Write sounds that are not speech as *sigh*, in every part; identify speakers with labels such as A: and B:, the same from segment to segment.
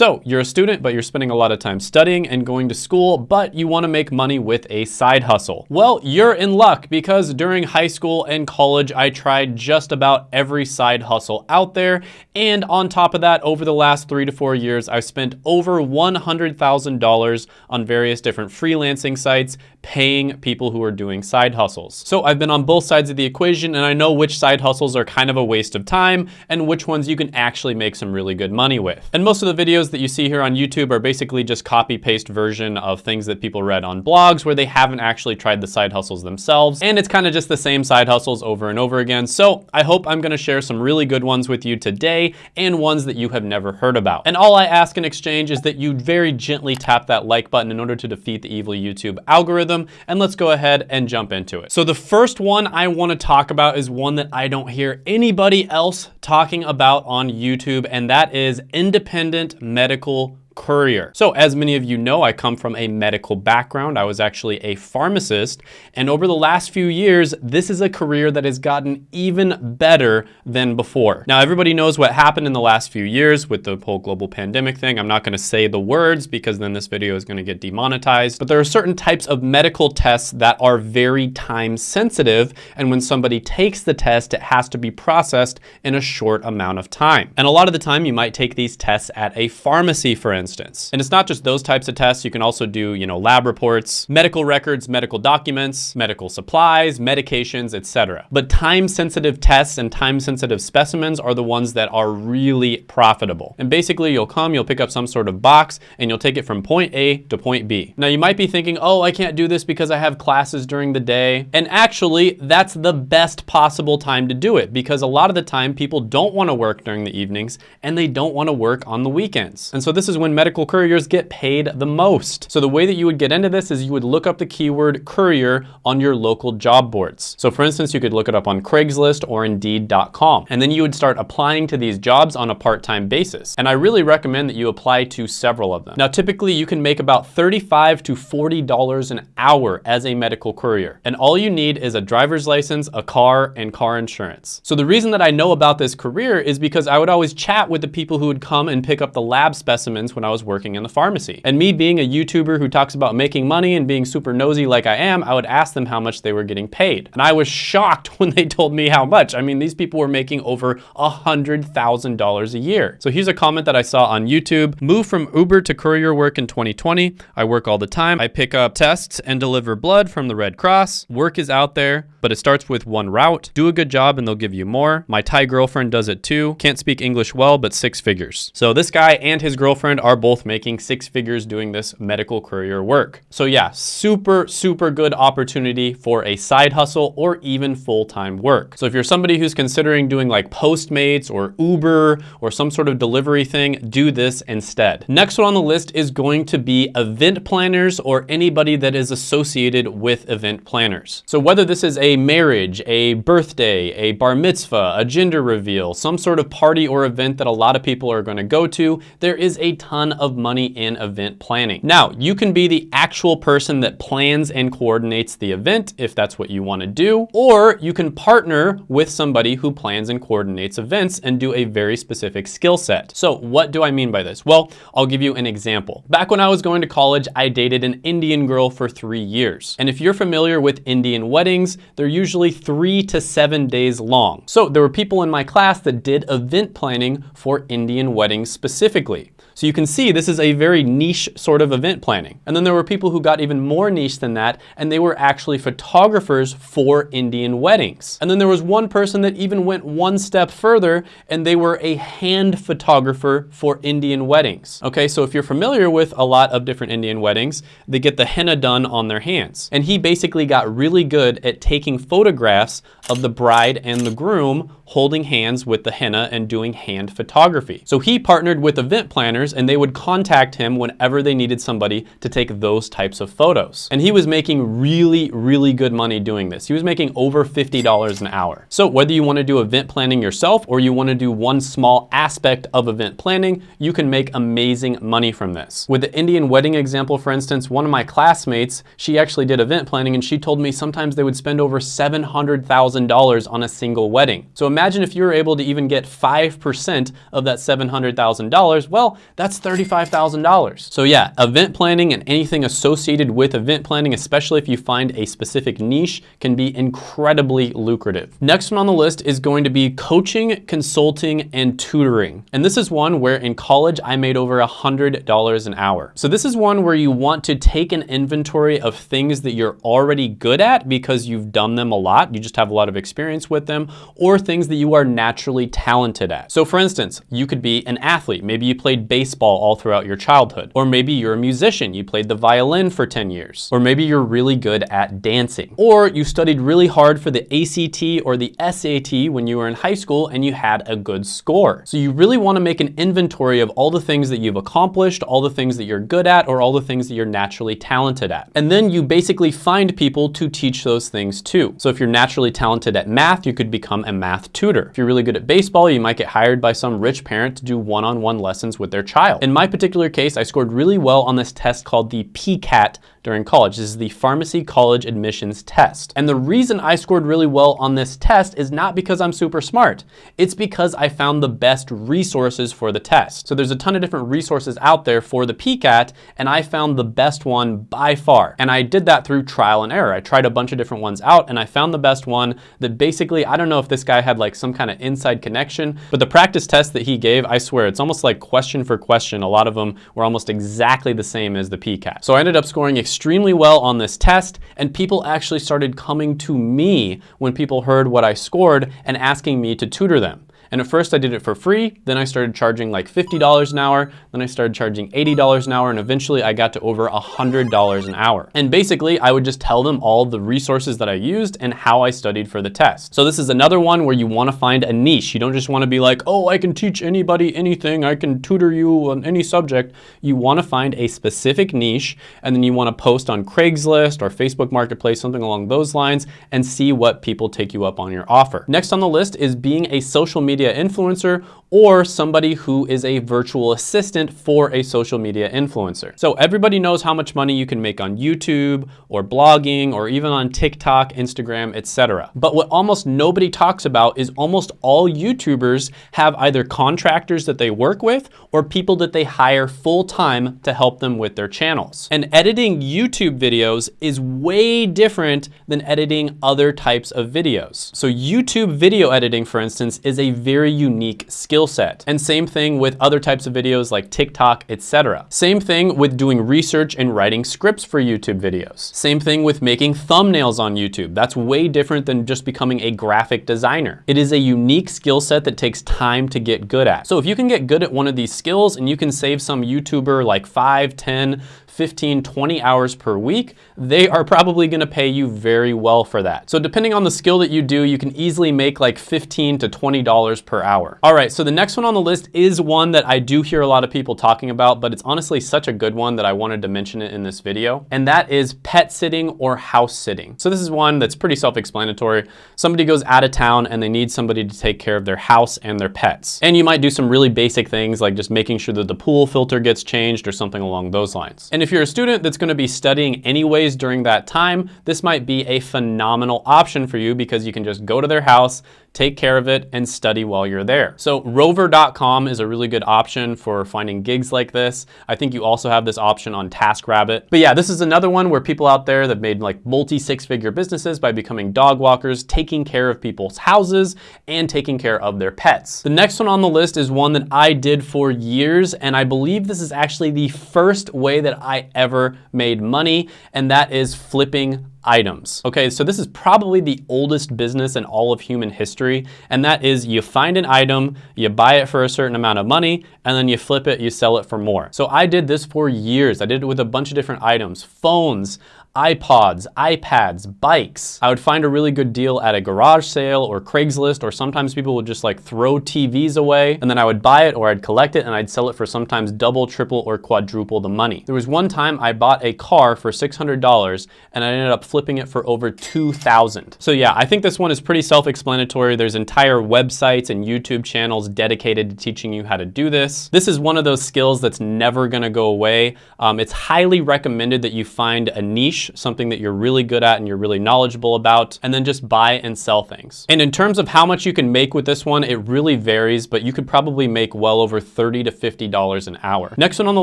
A: So you're a student, but you're spending a lot of time studying and going to school, but you wanna make money with a side hustle. Well, you're in luck because during high school and college, I tried just about every side hustle out there. And on top of that, over the last three to four years, I've spent over $100,000 on various different freelancing sites, paying people who are doing side hustles. So I've been on both sides of the equation and I know which side hustles are kind of a waste of time and which ones you can actually make some really good money with. And most of the videos that you see here on YouTube are basically just copy paste version of things that people read on blogs where they haven't actually tried the side hustles themselves. And it's kind of just the same side hustles over and over again. So I hope I'm gonna share some really good ones with you today and ones that you have never heard about. And all I ask in exchange is that you very gently tap that like button in order to defeat the evil YouTube algorithm. And let's go ahead and jump into it. So the first one I wanna talk about is one that I don't hear anybody else talking about on YouTube, and that is independent medical courier. So as many of you know, I come from a medical background. I was actually a pharmacist. And over the last few years, this is a career that has gotten even better than before. Now, everybody knows what happened in the last few years with the whole global pandemic thing. I'm not gonna say the words because then this video is gonna get demonetized. But there are certain types of medical tests that are very time sensitive. And when somebody takes the test, it has to be processed in a short amount of time. And a lot of the time you might take these tests at a pharmacy, for instance instance. And it's not just those types of tests. You can also do, you know, lab reports, medical records, medical documents, medical supplies, medications, etc. But time-sensitive tests and time-sensitive specimens are the ones that are really profitable. And basically you'll come, you'll pick up some sort of box and you'll take it from point A to point B. Now you might be thinking, oh, I can't do this because I have classes during the day. And actually that's the best possible time to do it because a lot of the time people don't want to work during the evenings and they don't want to work on the weekends. And so this is when medical couriers get paid the most. So the way that you would get into this is you would look up the keyword courier on your local job boards. So for instance, you could look it up on Craigslist or Indeed.com. And then you would start applying to these jobs on a part-time basis. And I really recommend that you apply to several of them. Now, typically you can make about 35 to $40 an hour as a medical courier. And all you need is a driver's license, a car, and car insurance. So the reason that I know about this career is because I would always chat with the people who would come and pick up the lab specimens when I was working in the pharmacy. And me being a YouTuber who talks about making money and being super nosy like I am, I would ask them how much they were getting paid. And I was shocked *laughs* when they told me how much. I mean, these people were making over $100,000 a year. So here's a comment that I saw on YouTube. Move from Uber to courier work in 2020. I work all the time. I pick up tests and deliver blood from the Red Cross. Work is out there, but it starts with one route. Do a good job and they'll give you more. My Thai girlfriend does it too. Can't speak English well, but six figures. So this guy and his girlfriend are both making six figures doing this medical courier work. So yeah, super, super good opportunity for a side hustle or even full-time work. So if you're somebody who's considering doing like Postmates or Uber or some sort of delivery thing, do this instead. Next one on the list is going to be event planners or anybody that is associated with event planners. So whether this is a marriage, a birthday, a bar mitzvah, a gender reveal, some sort of party or event that a lot of people are gonna go to, there is a ton of money in event planning. Now, you can be the actual person that plans and coordinates the event if that's what you wanna do, or you can partner with somebody who plans and coordinates events and do a very specific skill set. So what do I mean by this? Well, I'll give you an example. Back when I was going to college, I dated an Indian girl for three years. And if you're familiar with Indian weddings, they're usually three to seven days long. So there were people in my class that did event planning for Indian weddings specifically. So you can see this is a very niche sort of event planning. And then there were people who got even more niche than that, and they were actually photographers for Indian weddings. And then there was one person that even went one step further, and they were a hand photographer for Indian weddings. Okay, so if you're familiar with a lot of different Indian weddings, they get the henna done on their hands. And he basically got really good at taking photographs of the bride and the groom holding hands with the henna and doing hand photography. So he partnered with event planners and they would contact him whenever they needed somebody to take those types of photos. And he was making really, really good money doing this. He was making over $50 an hour. So whether you wanna do event planning yourself or you wanna do one small aspect of event planning, you can make amazing money from this. With the Indian wedding example, for instance, one of my classmates, she actually did event planning and she told me sometimes they would spend over $700,000 on a single wedding. So imagine if you were able to even get 5% of that $700,000, well, That's $35,000. So yeah, event planning and anything associated with event planning, especially if you find a specific niche, can be incredibly lucrative. Next one on the list is going to be coaching, consulting, and tutoring. And this is one where in college I made over $100 an hour. So this is one where you want to take an inventory of things that you're already good at because you've done them a lot, you just have a lot of experience with them, or things that you are naturally talented at. So for instance, you could be an athlete. Maybe you played baseball all throughout your childhood. Or maybe you're a musician. You played the violin for 10 years. Or maybe you're really good at dancing. Or you studied really hard for the ACT or the SAT when you were in high school and you had a good score. So you really want to make an inventory of all the things that you've accomplished, all the things that you're good at, or all the things that you're naturally talented at. And then you basically find people to teach those things to. So if you're naturally talented at math, you could become a math tutor. If you're really good at baseball, you might get hired by some rich parent to do one-on-one -on -one lessons with their child. In my particular case, I scored really well on this test called the PCAT during college. This is the Pharmacy College Admissions Test. And the reason I scored really well on this test is not because I'm super smart. It's because I found the best resources for the test. So there's a ton of different resources out there for the PCAT, and I found the best one by far. And I did that through trial and error. I tried a bunch of different ones out, and I found the best one that basically, I don't know if this guy had like some kind of inside connection, but the practice test that he gave, I swear, it's almost like question for question. A lot of them were almost exactly the same as the PCAT. So I ended up scoring extremely well on this test and people actually started coming to me when people heard what I scored and asking me to tutor them. And at first I did it for free, then I started charging like $50 an hour, then I started charging $80 an hour, and eventually I got to over $100 an hour. And basically I would just tell them all the resources that I used and how I studied for the test. So this is another one where you wanna find a niche. You don't just wanna be like, oh, I can teach anybody anything, I can tutor you on any subject. You wanna find a specific niche, and then you wanna post on Craigslist or Facebook Marketplace, something along those lines, and see what people take you up on your offer. Next on the list is being a social media media influencer or somebody who is a virtual assistant for a social media influencer. So everybody knows how much money you can make on YouTube or blogging or even on TikTok, Instagram, etc. But what almost nobody talks about is almost all YouTubers have either contractors that they work with or people that they hire full time to help them with their channels. And editing YouTube videos is way different than editing other types of videos. So YouTube video editing, for instance, is a very unique skill set. And same thing with other types of videos like TikTok, etc. Same thing with doing research and writing scripts for YouTube videos. Same thing with making thumbnails on YouTube. That's way different than just becoming a graphic designer. It is a unique skill set that takes time to get good at. So if you can get good at one of these skills and you can save some YouTuber like 5, 10, 15, 20 hours per week, they are probably gonna pay you very well for that. So depending on the skill that you do, you can easily make like 15 to $20 per hour. All right, so the next one on the list is one that I do hear a lot of people talking about, but it's honestly such a good one that I wanted to mention it in this video. And that is pet sitting or house sitting. So this is one that's pretty self-explanatory. Somebody goes out of town and they need somebody to take care of their house and their pets. And you might do some really basic things like just making sure that the pool filter gets changed or something along those lines. And if you're a student that's gonna be studying anyways during that time, this might be a phenomenal option for you because you can just go to their house, take care of it, and study while you're there. So rover.com is a really good option for finding gigs like this. I think you also have this option on TaskRabbit. But yeah, this is another one where people out there that made like multi six figure businesses by becoming dog walkers, taking care of people's houses, and taking care of their pets. The next one on the list is one that I did for years, and I believe this is actually the first way that I ever made money, and that is flipping items. Okay, so this is probably the oldest business in all of human history, and that is you find an item, you buy it for a certain amount of money, and then you flip it, you sell it for more. So I did this for years. I did it with a bunch of different items, phones, iPods, iPads, bikes. I would find a really good deal at a garage sale or Craigslist, or sometimes people would just like throw TVs away and then I would buy it or I'd collect it and I'd sell it for sometimes double, triple, or quadruple the money. There was one time I bought a car for $600 and I ended up flipping it for over 2,000. So yeah, I think this one is pretty self-explanatory. There's entire websites and YouTube channels dedicated to teaching you how to do this. This is one of those skills that's never gonna go away. Um, it's highly recommended that you find a niche something that you're really good at and you're really knowledgeable about, and then just buy and sell things. And in terms of how much you can make with this one, it really varies, but you could probably make well over 30 to $50 an hour. Next one on the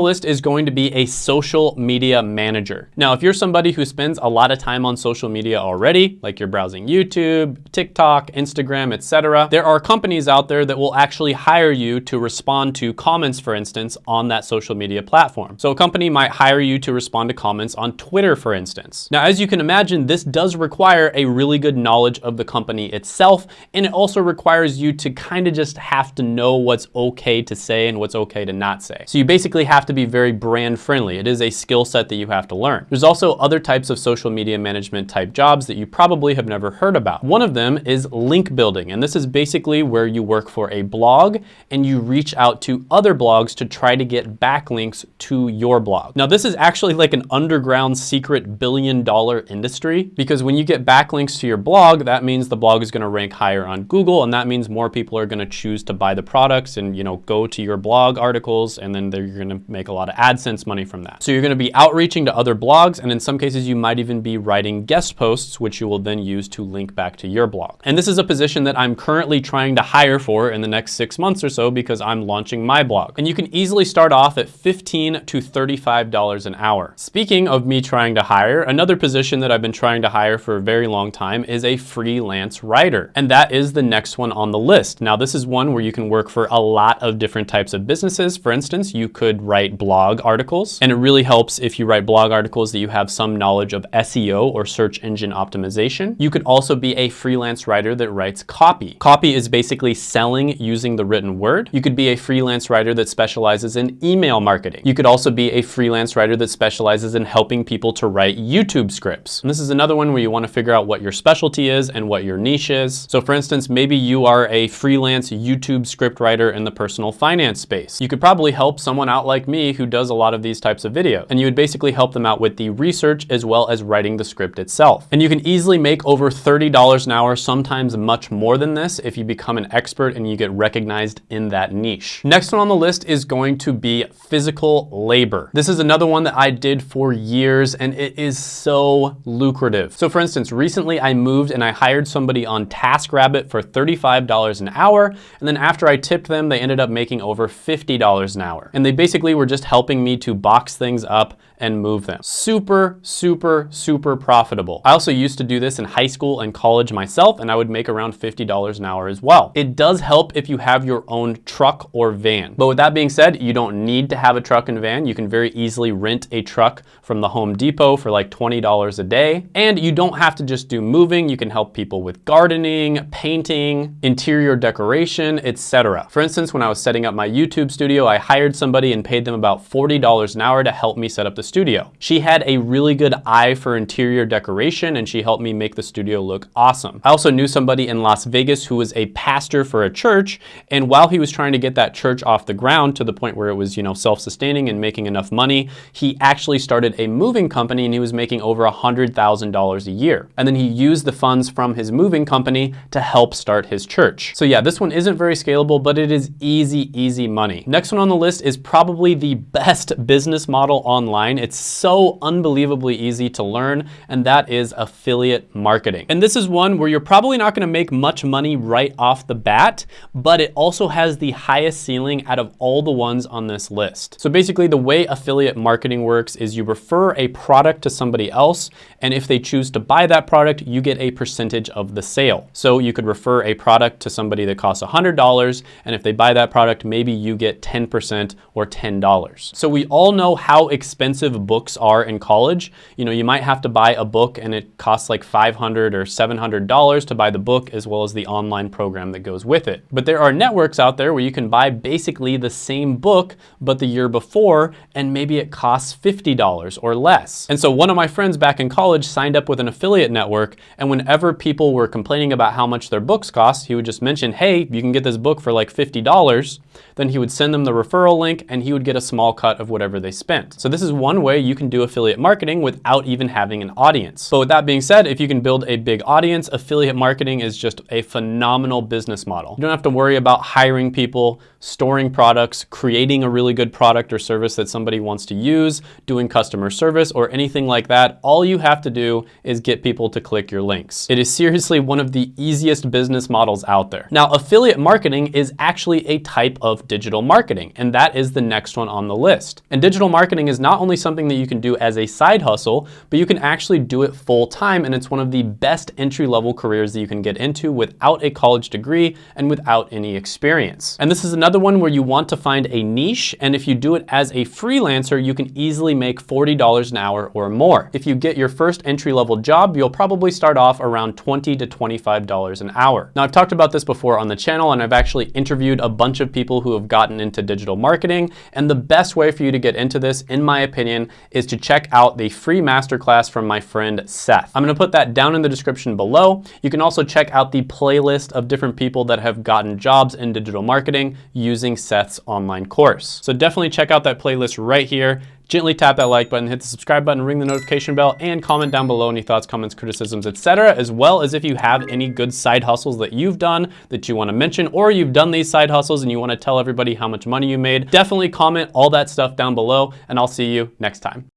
A: list is going to be a social media manager. Now, if you're somebody who spends a lot of time on social media already, like you're browsing YouTube, TikTok, Instagram, etc., there are companies out there that will actually hire you to respond to comments, for instance, on that social media platform. So a company might hire you to respond to comments on Twitter, for instance. Now, as you can imagine, this does require a really good knowledge of the company itself, and it also requires you to kind of just have to know what's okay to say and what's okay to not say. So you basically have to be very brand friendly. It is a skill set that you have to learn. There's also other types of social media management type jobs that you probably have never heard about. One of them is link building, and this is basically where you work for a blog and you reach out to other blogs to try to get backlinks to your blog. Now, this is actually like an underground secret billion dollar industry because when you get backlinks to your blog, that means the blog is gonna rank higher on Google and that means more people are gonna choose to buy the products and you know go to your blog articles and then they're gonna make a lot of AdSense money from that. So you're gonna be outreaching to other blogs and in some cases you might even be writing guest posts which you will then use to link back to your blog. And this is a position that I'm currently trying to hire for in the next six months or so because I'm launching my blog. And you can easily start off at 15 to $35 an hour. Speaking of me trying to hire, another position that I've been trying to hire for a very long time is a freelance writer. And that is the next one on the list. Now, this is one where you can work for a lot of different types of businesses. For instance, you could write blog articles, and it really helps if you write blog articles that you have some knowledge of SEO or search engine optimization. You could also be a freelance writer that writes copy. Copy is basically selling using the written word. You could be a freelance writer that specializes in email marketing. You could also be a freelance writer that specializes in helping people to write YouTube scripts. And this is another one where you want to figure out what your specialty is and what your niche is. So for instance, maybe you are a freelance YouTube script writer in the personal finance space. You could probably help someone out like me who does a lot of these types of videos. And you would basically help them out with the research as well as writing the script itself. And you can easily make over $30 an hour, sometimes much more than this if you become an expert and you get recognized in that niche. Next one on the list is going to be physical labor. This is another one that I did for years and it is so lucrative. So for instance, recently I moved and I hired somebody on TaskRabbit for $35 an hour. And then after I tipped them, they ended up making over $50 an hour. And they basically were just helping me to box things up and move them. Super, super, super profitable. I also used to do this in high school and college myself, and I would make around $50 an hour as well. It does help if you have your own truck or van. But with that being said, you don't need to have a truck and van. You can very easily rent a truck from the Home Depot for like $20 a day. And you don't have to just do moving. You can help people with gardening, painting, interior decoration, etc. For instance, when I was setting up my YouTube studio, I hired somebody and paid them about $40 an hour to help me set up the studio. She had a really good eye for interior decoration and she helped me make the studio look awesome. I also knew somebody in Las Vegas who was a pastor for a church and while he was trying to get that church off the ground to the point where it was, you know, self-sustaining and making enough money, he actually started a moving company and he was making over $100,000 a year. And then he used the funds from his moving company to help start his church. So yeah, this one isn't very scalable, but it is easy, easy money. Next one on the list is probably the best business model online. It's so unbelievably easy to learn, and that is affiliate marketing. And this is one where you're probably not gonna make much money right off the bat, but it also has the highest ceiling out of all the ones on this list. So basically the way affiliate marketing works is you refer a product to somebody else, and if they choose to buy that product, you get a percentage of the sale. So you could refer a product to somebody that costs $100, and if they buy that product, maybe you get 10% or $10. So we all know how expensive books are in college. You know, you might have to buy a book and it costs like 500 or $700 to buy the book as well as the online program that goes with it. But there are networks out there where you can buy basically the same book, but the year before, and maybe it costs $50 or less. And so one of my friends back in college signed up with an affiliate network, and whenever people were complaining about how much their books cost, he would just mention, hey, you can get this book for like $50. Then he would send them the referral link and he would get a small cut of whatever they spent. So this is one way you can do affiliate marketing without even having an audience. But with that being said, if you can build a big audience, affiliate marketing is just a phenomenal business model. You don't have to worry about hiring people storing products, creating a really good product or service that somebody wants to use, doing customer service, or anything like that, all you have to do is get people to click your links. It is seriously one of the easiest business models out there. Now, affiliate marketing is actually a type of digital marketing, and that is the next one on the list. And digital marketing is not only something that you can do as a side hustle, but you can actually do it full time, and it's one of the best entry level careers that you can get into without a college degree and without any experience. And this is another one where you want to find a niche, and if you do it as a freelancer, you can easily make $40 an hour or more. If you get your first entry level job, you'll probably start off around 20 to $25 an hour. Now I've talked about this before on the channel and I've actually interviewed a bunch of people who have gotten into digital marketing. And the best way for you to get into this, in my opinion, is to check out the free masterclass from my friend Seth. I'm gonna put that down in the description below. You can also check out the playlist of different people that have gotten jobs in digital marketing using Seth's online course. So definitely check out that playlist right here gently tap that like button, hit the subscribe button, ring the notification bell, and comment down below any thoughts, comments, criticisms, etc. As well as if you have any good side hustles that you've done that you wanna mention, or you've done these side hustles and you wanna tell everybody how much money you made, definitely comment all that stuff down below, and I'll see you next time.